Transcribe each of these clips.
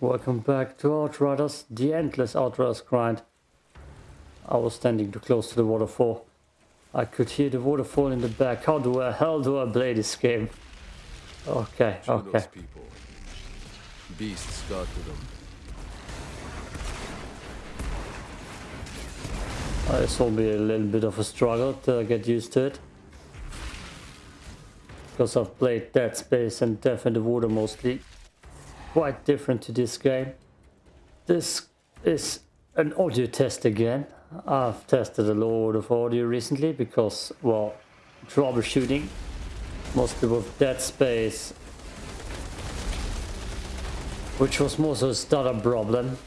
Welcome back to Outriders, the endless Outriders grind. I was standing too close to the waterfall. I could hear the waterfall in the back. How do I, hell do I play this game? Okay, okay. people. Beasts got to them. Uh, This will be a little bit of a struggle to get used to it. Because I've played Dead Space and Death in the Water mostly. Quite different to this game. This is an audio test again. I've tested a lot of audio recently because, well, troubleshooting. Mostly with Dead Space. Which was more so a stutter problem.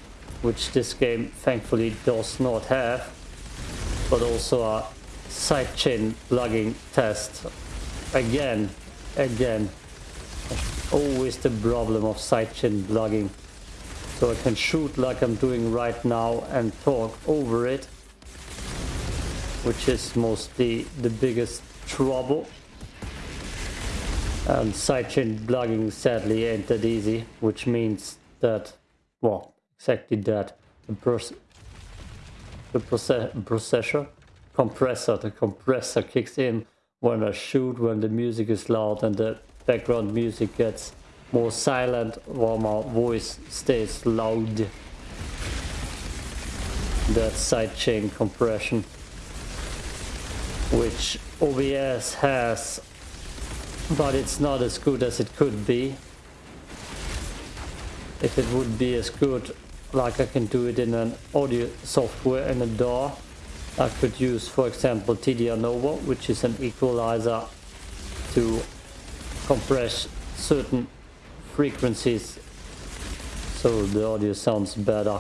Which this game thankfully does not have but also a sidechain plugging test. Again, again, always the problem of sidechain plugging. So I can shoot like I'm doing right now and talk over it, which is mostly the biggest trouble. And sidechain plugging sadly ain't that easy, which means that, well, exactly that. The pers the proce- processor compressor the compressor kicks in when I shoot when the music is loud and the background music gets more silent while my voice stays loud that sidechain compression which OBS has but it's not as good as it could be if it would be as good like I can do it in an audio software in a DAW. I could use, for example, TDR Nova, which is an equalizer to compress certain frequencies so the audio sounds better.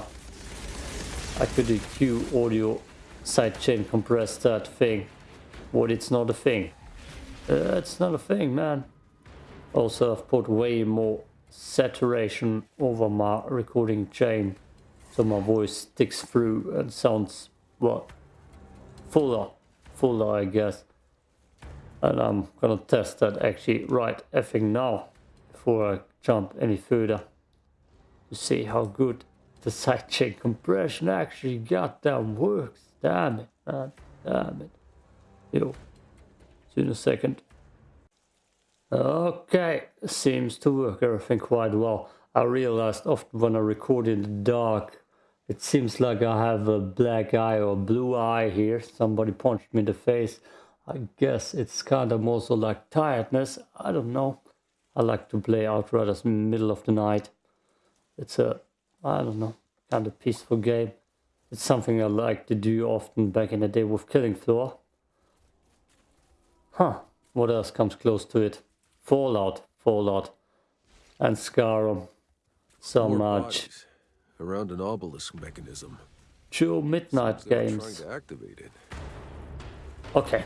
I could EQ audio sidechain compress that thing, but it's not a thing. Uh, it's not a thing, man. Also, I've put way more saturation over my recording chain so my voice sticks through and sounds well fuller fuller I guess. And I'm gonna test that actually right effing now before I jump any further to see how good the sidechain compression actually goddamn works. Damn it man damn it. Yo see in a second. Okay, seems to work everything quite well. I realized often when I record in the dark, it seems like I have a black eye or blue eye here. Somebody punched me in the face. I guess it's kind of also like tiredness. I don't know. I like to play Outriders in the middle of the night. It's a, I don't know, kind of peaceful game. It's something I like to do often back in the day with Killing Floor. Huh, what else comes close to it? Fallout, Fallout, and Skyrim. So More much. bodies Around an obelisk mechanism. True Midnight were games. Trying to activate it. Okay.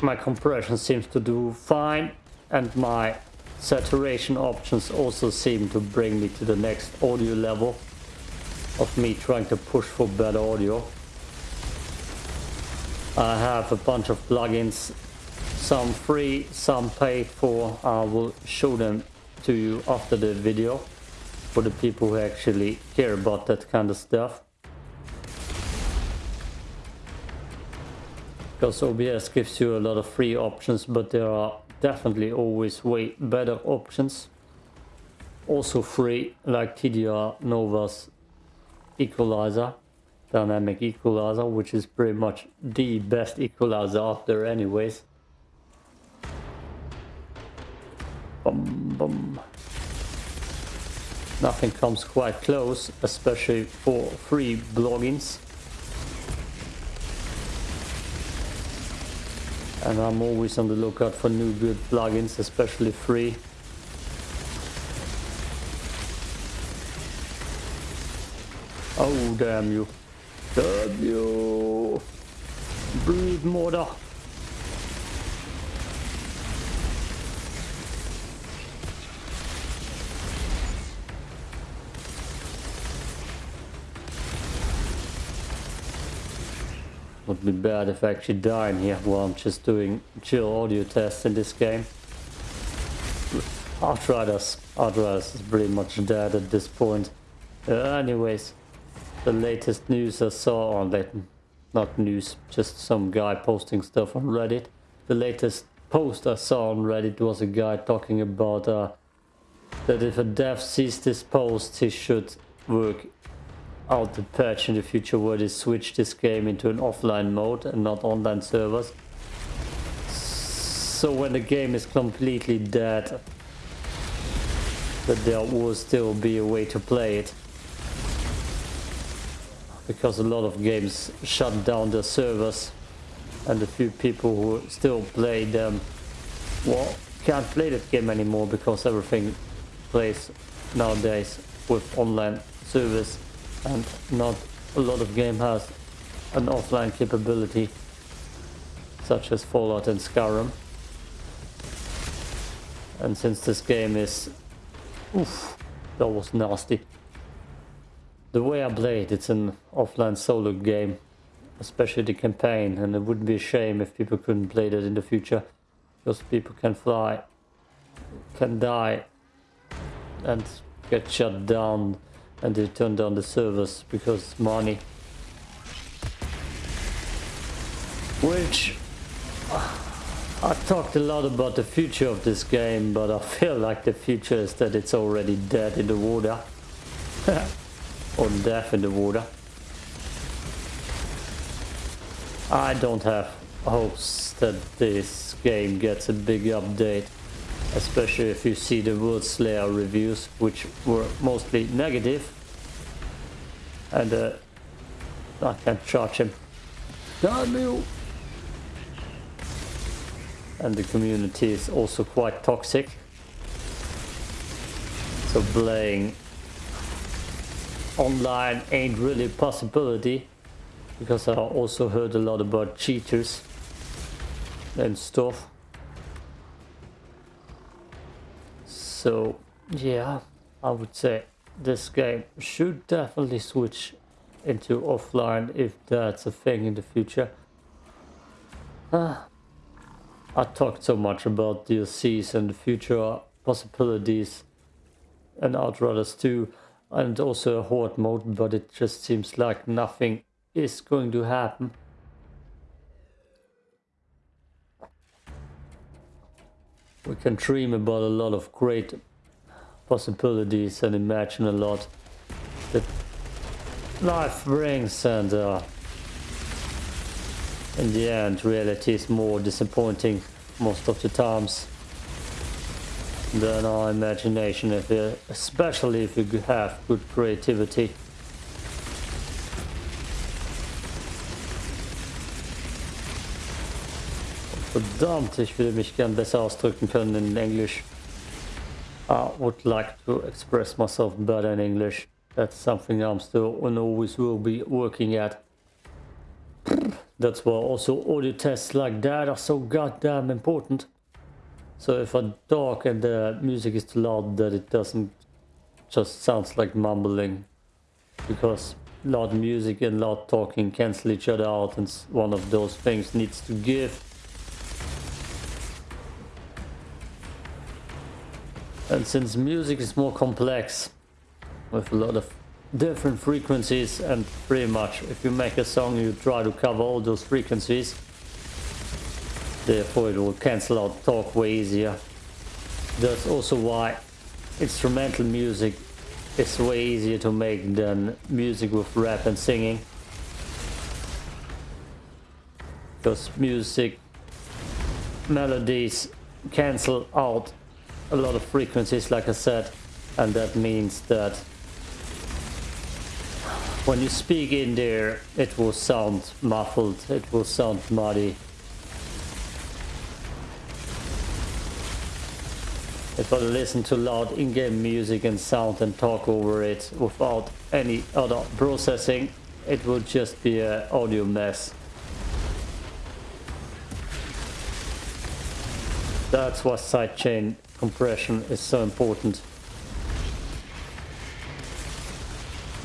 My compression seems to do fine, and my saturation options also seem to bring me to the next audio level of me trying to push for better audio. I have a bunch of plugins, some free, some paid for. I will show them to you after the video for the people who actually care about that kind of stuff. Because OBS gives you a lot of free options, but there are definitely always way better options. Also free, like TDR Nova's equalizer, dynamic equalizer, which is pretty much the best equalizer out there anyways. Bum. Nothing comes quite close, especially for free bloggings. And I'm always on the lookout for new good plugins, especially free. Oh, damn you. Damn you. Breathe mortar. Would be bad if I actually die in here while I'm just doing chill audio tests in this game. Outriders. Outriders is pretty much dead at this point. Uh, anyways, the latest news I saw on that, not news, just some guy posting stuff on Reddit. The latest post I saw on Reddit was a guy talking about uh, that if a dev sees this post, he should work out the patch in the future where they switch this game into an offline mode and not online servers. So when the game is completely dead, that there will still be a way to play it. Because a lot of games shut down their servers and the few people who still play them well can't play that game anymore because everything plays nowadays with online service and not a lot of game has an offline capability such as Fallout and Skyrim. And since this game is oof that was nasty. The way I played, it's an offline solo game especially the campaign and it wouldn't be a shame if people couldn't play that in the future. Because people can fly can die and get shut down and they turned down the servers because money. Which I talked a lot about the future of this game but I feel like the future is that it's already dead in the water. Or death in the water. I don't have hopes that this game gets a big update especially if you see the World Slayer reviews, which were mostly negative. And uh, I can't charge him. Damn you! And the community is also quite toxic. So playing online ain't really a possibility because I also heard a lot about cheaters and stuff. So yeah, I would say this game should definitely switch into offline if that's a thing in the future. Uh, I talked so much about DLCs and the future possibilities and Outriders 2 and also a horde mode, but it just seems like nothing is going to happen. We can dream about a lot of great possibilities and imagine a lot that life brings and uh, in the end reality is more disappointing most of the times than our imagination. If especially if you have good creativity Verdammt, ich würde mich gern besser ausdrücken können in Englisch. I would like to express myself better in English. That's something I'm still and always will be working at. That's why also audio tests like that are so goddamn important. So if I talk and the music is too loud that it doesn't just sounds like mumbling because loud music and loud talking cancel each other out and one of those things needs to give And since music is more complex, with a lot of different frequencies and pretty much if you make a song you try to cover all those frequencies, therefore it will cancel out talk way easier. That's also why instrumental music is way easier to make than music with rap and singing. Because music melodies cancel out a lot of frequencies like I said and that means that when you speak in there it will sound muffled, it will sound muddy. If I listen to loud in-game music and sound and talk over it without any other processing, it will just be an audio mess. That's what sidechain compression is so important.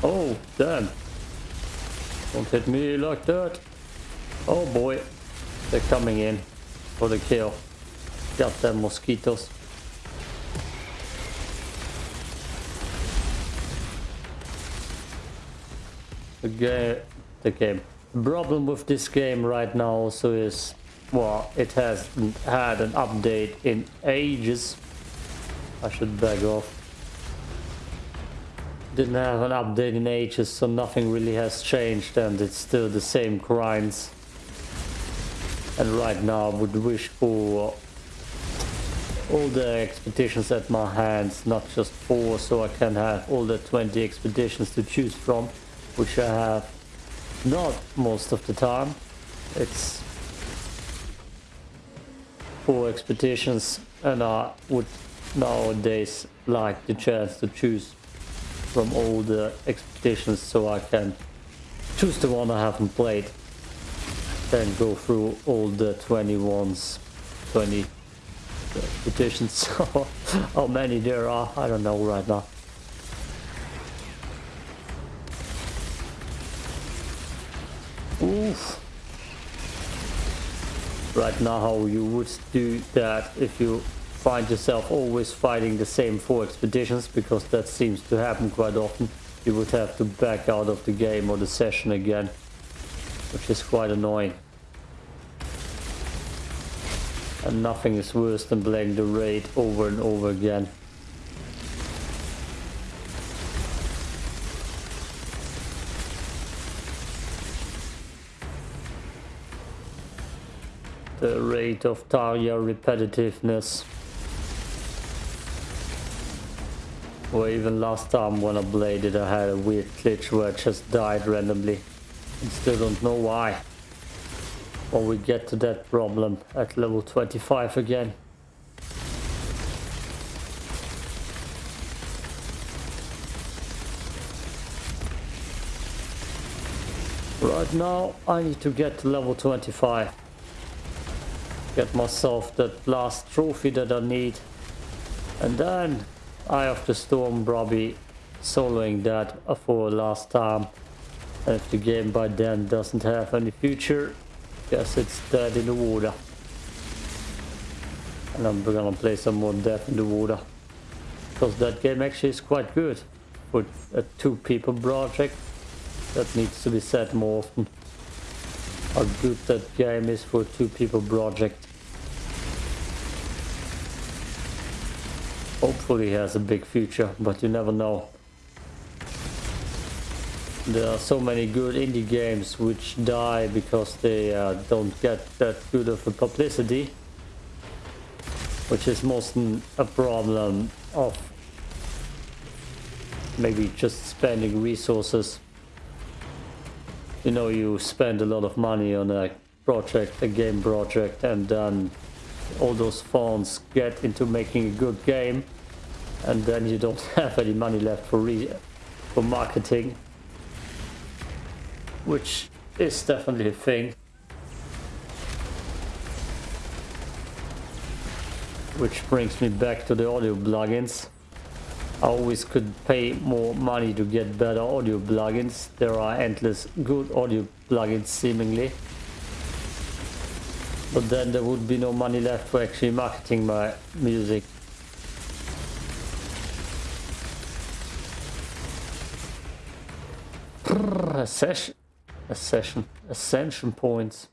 Oh, damn. Don't hit me like that. Oh boy. They're coming in for the kill. Got them mosquitoes. The game, the game. The problem with this game right now also is, well, it has had an update in ages. I should back off. Didn't have an update in ages, so nothing really has changed and it's still the same grinds. And right now I would wish for all the expeditions at my hands, not just four, so I can have all the 20 expeditions to choose from, which I have not most of the time. It's four expeditions and I would nowadays like the chance to choose from all the expeditions so I can choose the one I haven't played then go through all the 21s 20 petitions how many there are I don't know right now Oof. Right now how you would do that if you find yourself always fighting the same four expeditions because that seems to happen quite often you would have to back out of the game or the session again which is quite annoying and nothing is worse than playing the raid over and over again. The rate of Tarya repetitiveness. Or even last time when I played it I had a weird glitch where I just died randomly. and still don't know why. Or we get to that problem at level 25 again. Right now I need to get to level 25. Get myself that last trophy that I need. And then Eye of the Storm probably soloing that for last time. And if the game by then doesn't have any future, Guess it's dead in the water. And I'm gonna play some more Death in the Water. Because that game actually is quite good. For a two people project. That needs to be said more often. How good that game is for a two people project. Hopefully has a big future, but you never know. There are so many good indie games which die because they uh, don't get that good of a publicity. Which is mostly a problem of maybe just spending resources. You know, you spend a lot of money on a project, a game project, and then all those funds get into making a good game, and then you don't have any money left for re for marketing which is definitely a thing. Which brings me back to the audio plugins. I always could pay more money to get better audio plugins. There are endless good audio plugins seemingly. But then there would be no money left for actually marketing my music. Session Ascension, ascension points.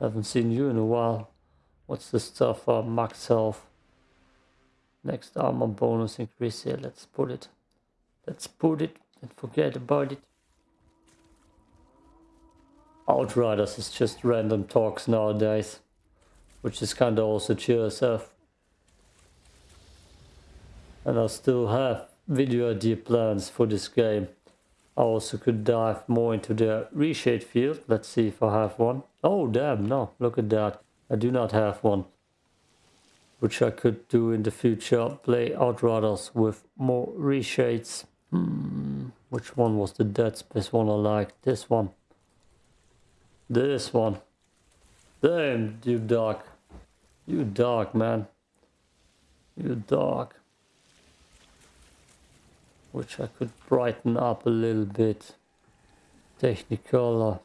Haven't seen you in a while. What's the stuff? Uh, max health. Next armor bonus increase here. Let's put it. Let's put it and forget about it. Outriders is just random talks nowadays. Which is kinda also yourself. And I still have video idea plans for this game. I also could dive more into the reshade field. Let's see if I have one. Oh, damn, no, look at that. I do not have one. Which I could do in the future. Play Outriders with more reshades. Hmm, which one was the Dead Space one I like? This one. This one. Damn, you dark. You dark, man. You dark which I could brighten up a little bit. Technicolor.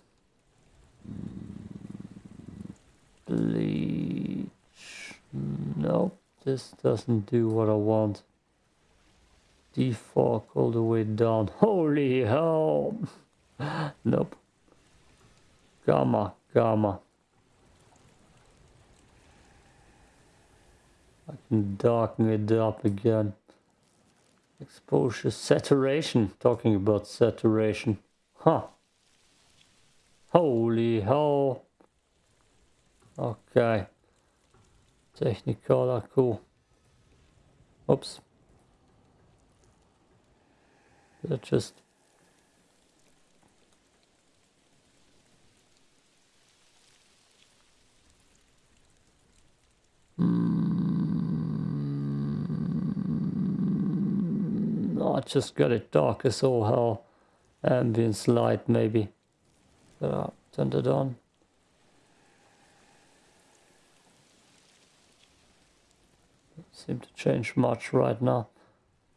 Bleach. Nope, this doesn't do what I want. defog all the way down. Holy hell! nope. Gamma, gamma. I can darken it up again. Exposure saturation. Talking about saturation. Huh. Holy hell. Okay. Technicolor, cool. Oops. That just I just got it dark as all hell. Ambience light maybe. Uh, turned it on. seem to change much right now.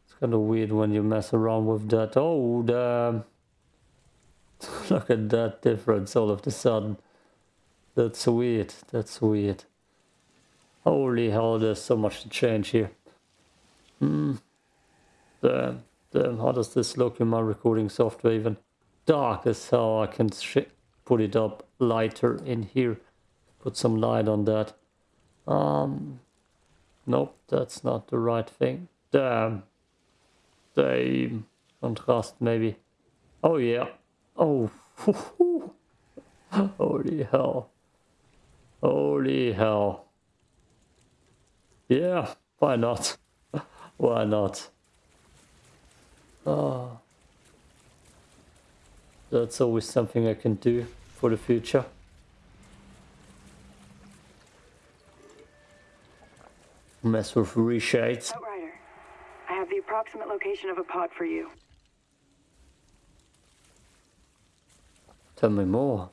It's kind of weird when you mess around with that. Oh, damn. Look at that difference all of a sudden. That's weird. That's weird. Holy hell, there's so much to change here. Hmm. Damn. Damn, how does this look in my recording software even? Dark as hell. I can put it up lighter in here. Put some light on that. Um, Nope, that's not the right thing. Damn. Damn. Contrast maybe. Oh yeah. Oh. Holy hell. Holy hell. Yeah, why not? why not? Oh. That's always something I can do for the future. Mess with reshades. Outrider, I have the approximate location of a pod for you. Tell me more.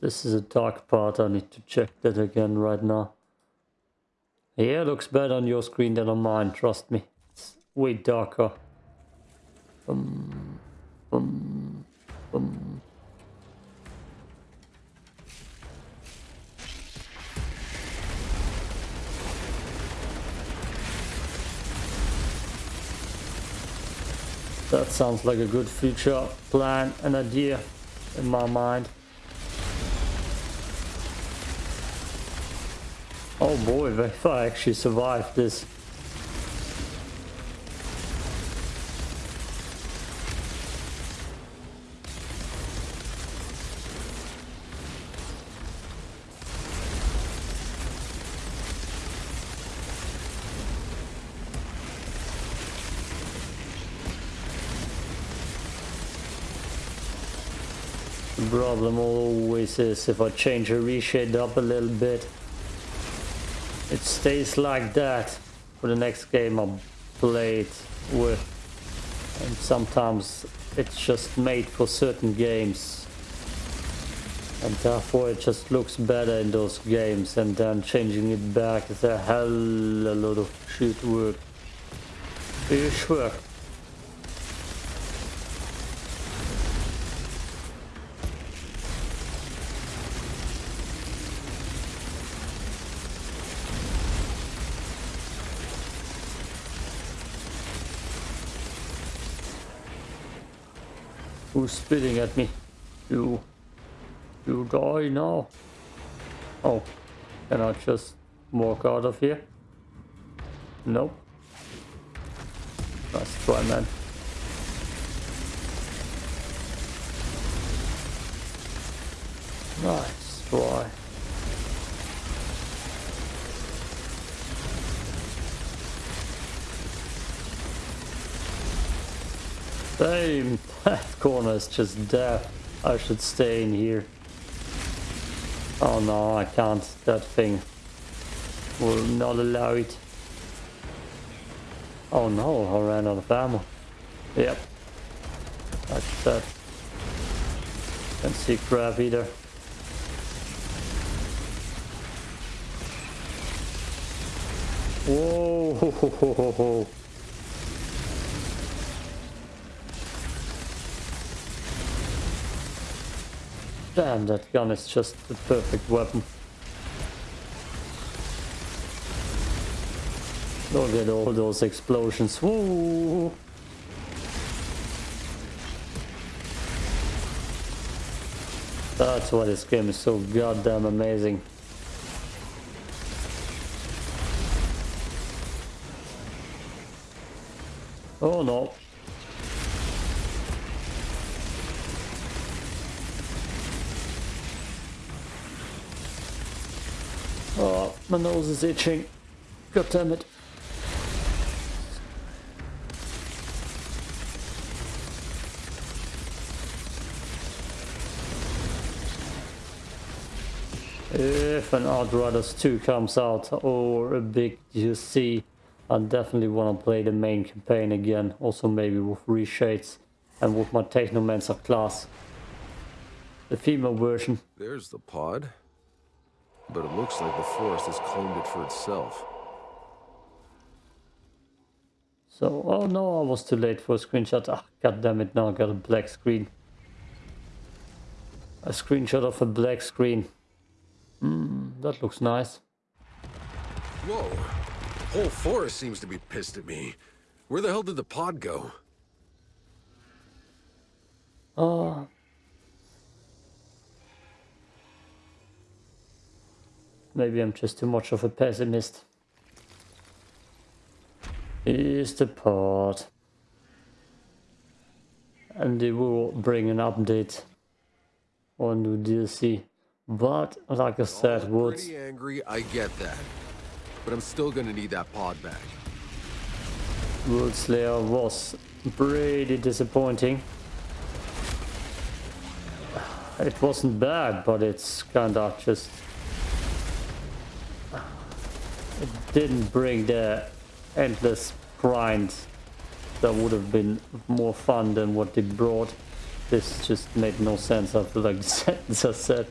This is a dark part, I need to check that again right now. Yeah, it looks better on your screen than on mine, trust me. It's way darker. Um, um, um. That sounds like a good future plan and idea in my mind. Oh boy, if I actually survive this. The problem always is if I change a reshade up a little bit it stays like that for the next game I play it with and sometimes it's just made for certain games and therefore it just looks better in those games and then changing it back is a hell a lot of shit work. Are you Who's spitting at me? You. You die now. Oh. Can I just walk out of here? Nope. Nice try, man. Nice try. Same. Corner is just dead. I should stay in here. Oh no, I can't. That thing will not allow it. Oh no, I ran out of ammo. Yep. That's that. Can't see crap either. Whoa! Damn, that gun is just the perfect weapon. Look at all those explosions. Woo! That's why this game is so goddamn amazing. Oh no. Nose is itching. God damn it. If an Outriders 2 comes out or a big DLC, I definitely want to play the main campaign again. Also maybe with reshades and with my Technomancer class. The female version. There's the pod. But it looks like the forest has claimed it for itself. So, oh no, I was too late for a screenshot. Ah, God damn it, now I got a black screen. A screenshot of a black screen. Hmm, that looks nice. Whoa! Whole forest seems to be pissed at me. Where the hell did the pod go? Oh. Maybe I'm just too much of a pessimist. Here's the pod. And they will bring an update on new DLC. But, like I said, Woods... pretty angry, I get that. But I'm still gonna need that pod back. World Slayer was pretty disappointing. It wasn't bad, but it's kinda just... It didn't bring the endless grind that would have been more fun than what they brought. This just made no sense after like the sentence I said.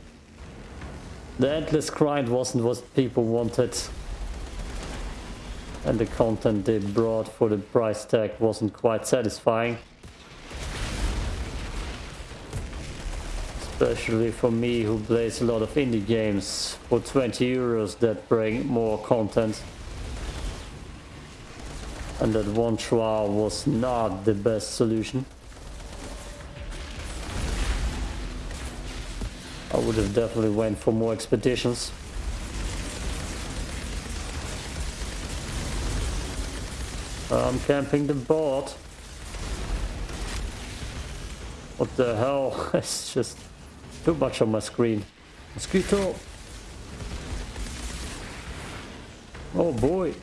The endless grind wasn't what people wanted. And the content they brought for the price tag wasn't quite satisfying. Especially for me who plays a lot of indie games for 20 euros that bring more content. And that one trial was not the best solution. I would have definitely went for more expeditions. I'm camping the boat. What the hell? it's just too much on my screen. Mosquito! Oh boy!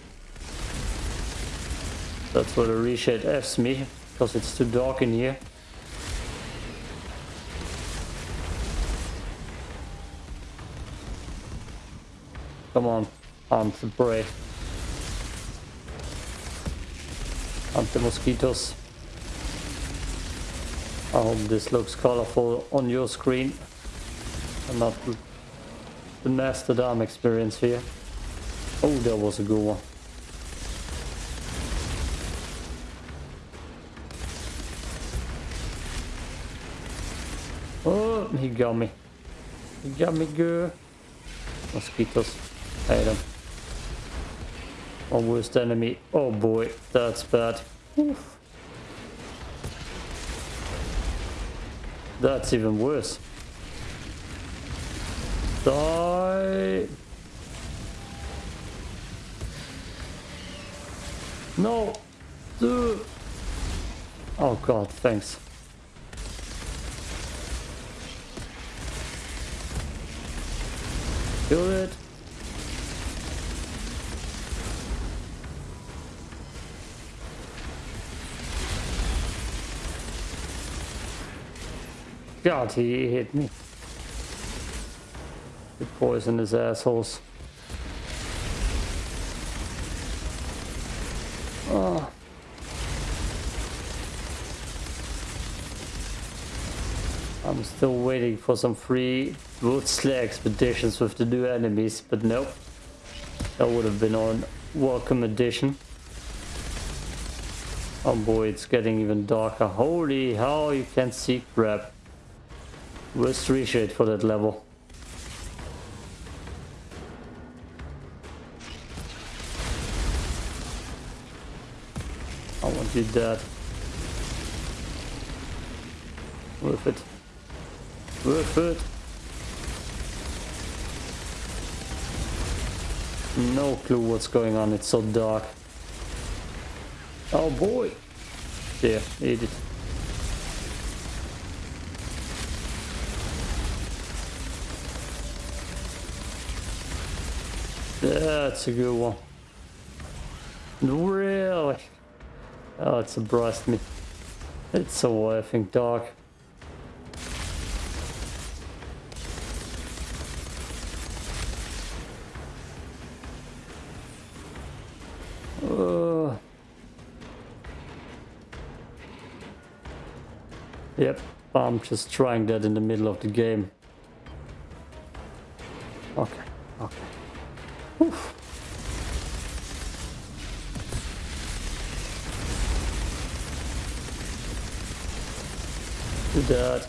That's where the reshade F's me, because it's too dark in here. Come on, hunt the prey. Hunt the mosquitoes. I hope this looks colorful on your screen not the Mastodon experience here. Oh, that was a good one. Oh, he got me. He got me good. Mosquitoes. Hate them. My worst enemy. Oh boy, that's bad. Oof. That's even worse. Die. No. Dude. Oh god, thanks. Kill it. God, he hit me. The poisonous assholes. Oh. I'm still waiting for some free wood Woodsley expeditions with the new enemies, but nope. That would have been on welcome addition. Oh boy, it's getting even darker. Holy hell, you can't see crap. Worst reshade for that level. I that. Worth it. Worth it. No clue what's going on, it's so dark. Oh boy! There, eat it. That's a good one. Really? Oh, it surprised me. It's so effing dark. Uh, yep, I'm just trying that in the middle of the game. That.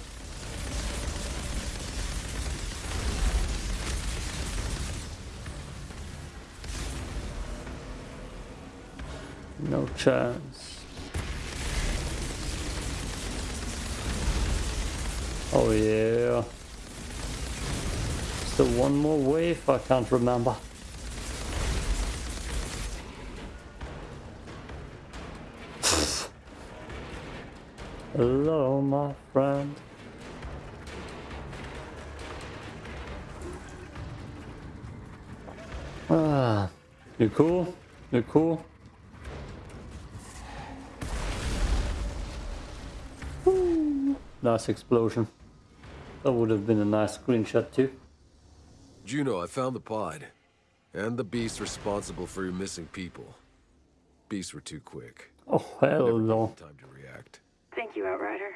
No chance. Oh yeah. There one more wave? I can't remember. Hello, my friend. Ah, you cool? You cool? Woo. Nice explosion. That would have been a nice screenshot too. Juno, I found the pod. And the beast responsible for your missing people. Beasts were too quick. Oh, hell no. time to react. You, Outrider.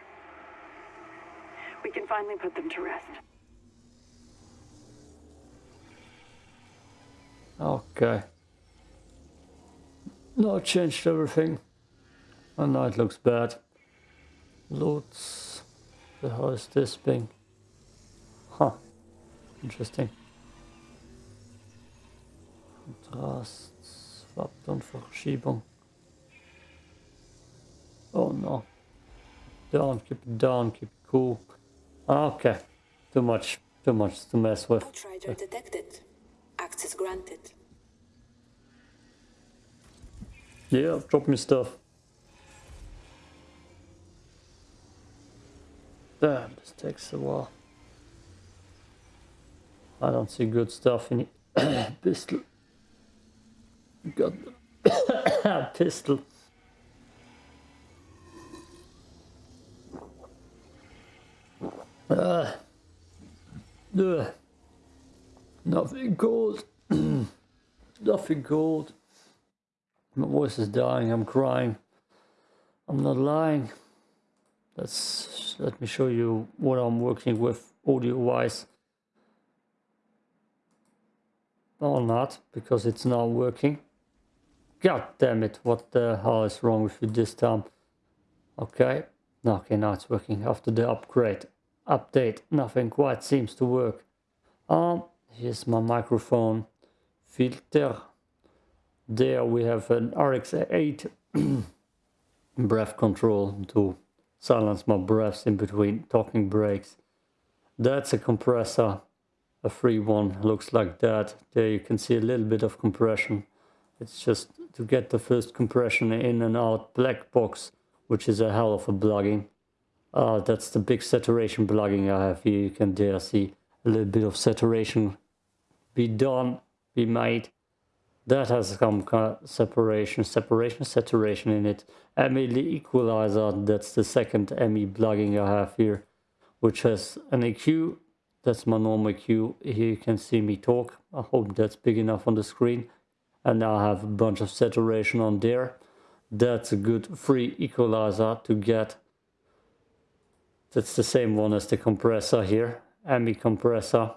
We can finally put them to rest. Okay. No, I changed everything. And now it looks bad. Loads. The hell is this thing? Huh. Interesting. Kontrast. Farbton, Verschiebung. Oh no. Down, keep it down, keep it cool. Okay. Too much, too much to mess with. Outrider detected. Access granted. Yeah, drop me stuff. Damn, this takes a while. I don't see good stuff in it. pistol. Got pistol. Uh, ugh. Nothing gold. Nothing gold. My voice is dying. I'm crying. I'm not lying. Let's let me show you what I'm working with audio wise. Or not, because it's not working. God damn it, what the hell is wrong with you this time? Okay, okay, now it's working after the upgrade. Update, nothing quite seems to work. Um, here's my microphone filter. There we have an RX8 breath control to silence my breaths in between talking breaks. That's a compressor, a free one, looks like that. There you can see a little bit of compression. It's just to get the first compression in and out black box, which is a hell of a plugging. Uh, that's the big saturation plugging I have here. You can there see a little bit of saturation be done, be made. That has some kind of separation, separation, saturation in it. ME equalizer, that's the second ME plugin I have here, which has an EQ. That's my normal EQ. Here you can see me talk. I hope that's big enough on the screen. And now I have a bunch of saturation on there. That's a good free equalizer to get. That's the same one as the compressor here. ME compressor.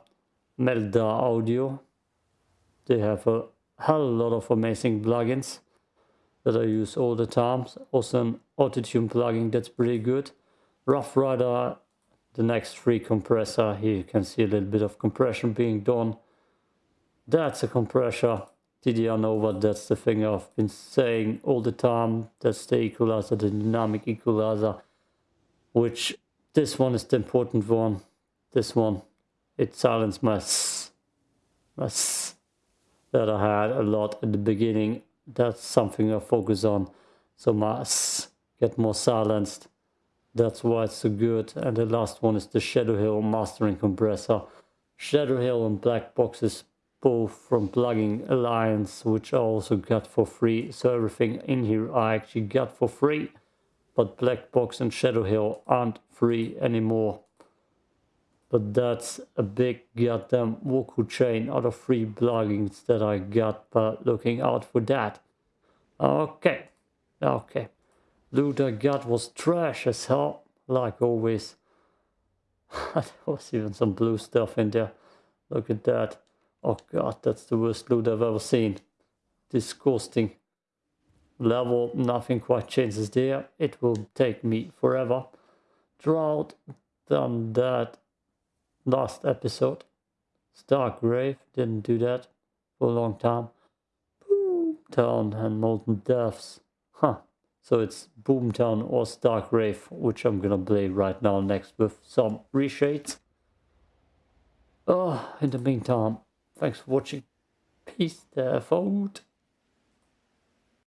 Melda Audio. They have a hell lot of amazing plugins that I use all the time. Also an Autotune plugin that's pretty good. Rough Rider, the next free compressor. Here you can see a little bit of compression being done. That's a compressor. TDR Nova, that's the thing I've been saying all the time. That's the equalizer, the dynamic equalizer, which this one is the important one. This one, it silenced my s, my s that I had a lot at the beginning. That's something I focus on. So my s get more silenced. That's why it's so good. And the last one is the Shadow Hill mastering compressor. Shadow Hill and Black Boxes both from Plugin Alliance, which I also got for free. So everything in here I actually got for free. But Black Box and Shadow Hill aren't free anymore. But that's a big goddamn vocal chain out of free bloggings that I got by looking out for that. Okay, okay. Loot I got was trash as hell, like always. there was even some blue stuff in there. Look at that. Oh god, that's the worst loot I've ever seen. Disgusting. Level, nothing quite changes there. It will take me forever. Drought, done that last episode. Stark Grave, didn't do that for a long time. Boomtown and Molten Depths. Huh. So it's Boomtown or Stark Grave, which I'm gonna play right now next with some reshades. Oh, in the meantime, thanks for watching. Peace there, folks.